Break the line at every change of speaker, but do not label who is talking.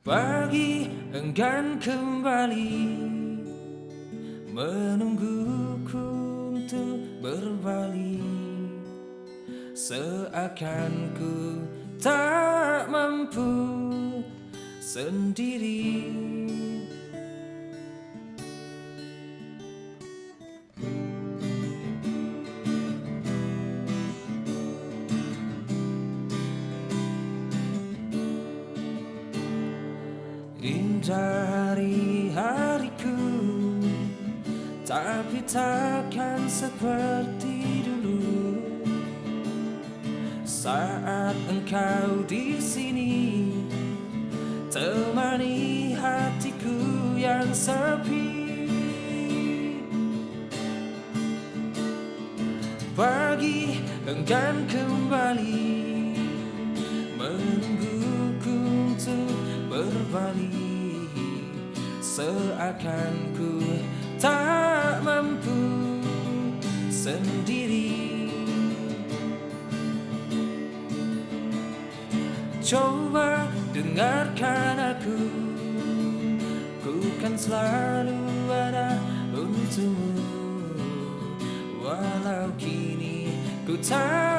Pagi enggan kembali. Menungguku untuk berbalik Seakan ku tak mampu sendiri Indah hari-hariku Tapi takkan seperti dulu. Saat engkau di sini Temani hatiku yang sepi. Pagi enggan kembali Seakan ku tak mampu sendiri. Coba dengarkan aku. Ku kan selalu ada untukmu. Walau kini ku tahu